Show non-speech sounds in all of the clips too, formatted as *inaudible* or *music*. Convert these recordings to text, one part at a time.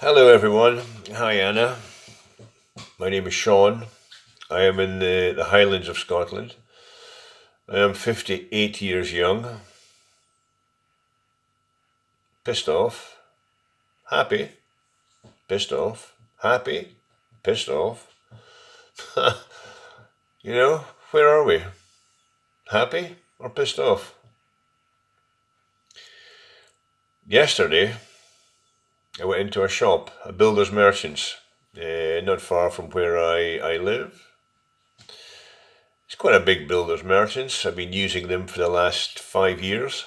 Hello, everyone. Hi, Anna. My name is Sean. I am in the, the Highlands of Scotland. I am 58 years young. Pissed off. Happy. Pissed off. Happy. Pissed off. *laughs* you know, where are we? Happy or pissed off? Yesterday, I went into a shop, a builder's merchants, uh, not far from where I, I live. It's quite a big builder's merchants. I've been using them for the last five years.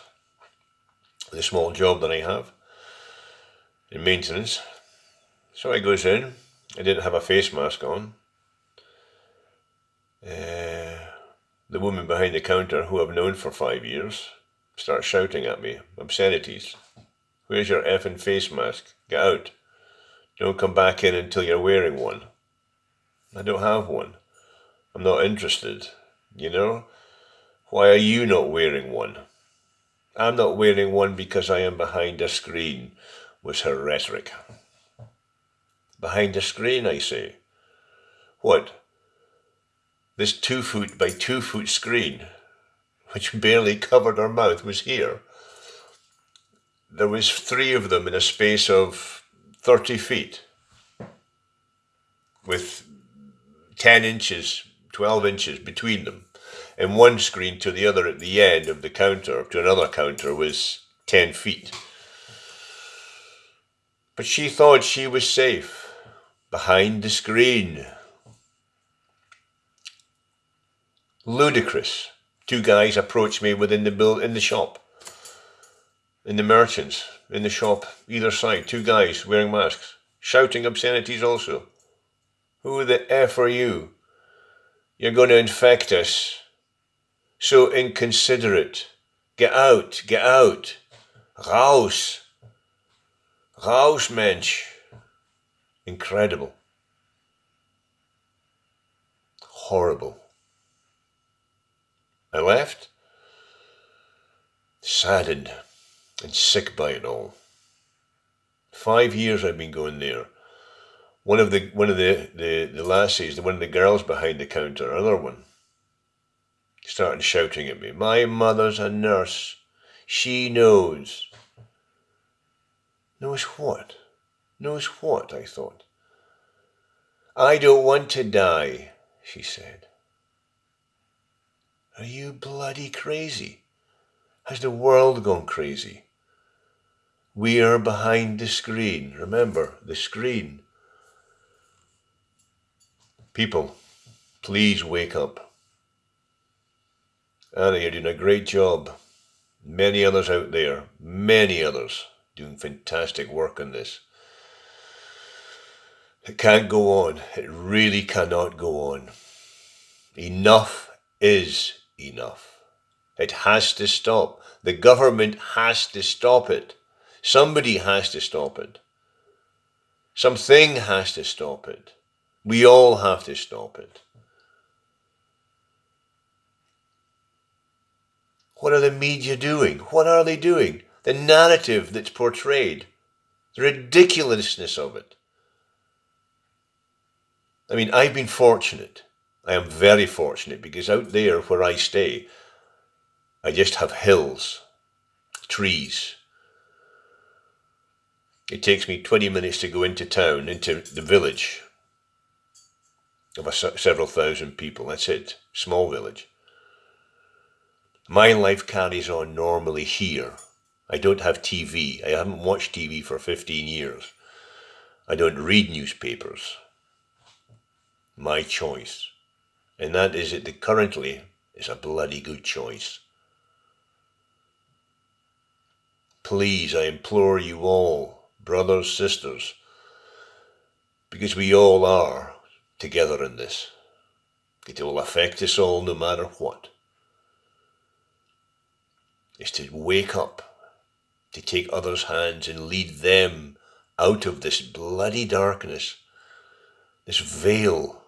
The small job that I have in maintenance. So I goes in. I didn't have a face mask on. Uh, the woman behind the counter, who I've known for five years, starts shouting at me obscenities. Where's your effing face mask? Get out. Don't come back in until you're wearing one. I don't have one. I'm not interested. You know? Why are you not wearing one? I'm not wearing one because I am behind a screen, was her rhetoric. Behind a screen, I say. What? This two foot by two foot screen, *laughs* which barely covered her mouth, was here there was three of them in a space of 30 feet with 10 inches, 12 inches between them. And one screen to the other at the end of the counter, to another counter, was 10 feet. But she thought she was safe behind the screen. Ludicrous. Two guys approached me within the bill in the shop in the merchants in the shop, either side, two guys wearing masks, shouting obscenities also. Who the F are you? You're going to infect us. So inconsiderate. Get out, get out. Raus. Raus, Mensch. Incredible. Horrible. I left, saddened and sick by it all. Five years I've been going there. One of the one of the, the, the lassies, one of the girls behind the counter, another one, started shouting at me, My mother's a nurse. She knows. Knows what? Knows what? I thought. I don't want to die, she said. Are you bloody crazy? Has the world gone crazy? We are behind the screen. Remember, the screen. People, please wake up. Anna, you're doing a great job. Many others out there, many others, doing fantastic work on this. It can't go on. It really cannot go on. Enough is enough. It has to stop. The government has to stop it. Somebody has to stop it. Something has to stop it. We all have to stop it. What are the media doing? What are they doing? The narrative that's portrayed, the ridiculousness of it. I mean, I've been fortunate. I am very fortunate because out there where I stay, I just have hills, trees, it takes me 20 minutes to go into town, into the village of several thousand people. That's it. Small village. My life carries on normally here. I don't have TV. I haven't watched TV for 15 years. I don't read newspapers. My choice. And that is it that currently is a bloody good choice. Please, I implore you all, brothers, sisters, because we all are together in this. It will affect us all no matter what. Is to wake up, to take others' hands and lead them out of this bloody darkness, this veil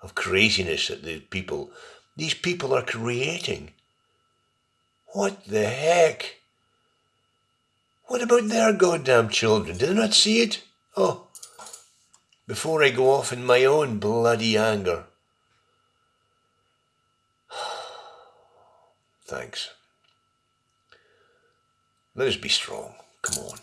of craziness that the people, these people are creating. What the heck? What about their goddamn children? Do they not see it? Oh, before I go off in my own bloody anger. *sighs* Thanks. Let us be strong. Come on.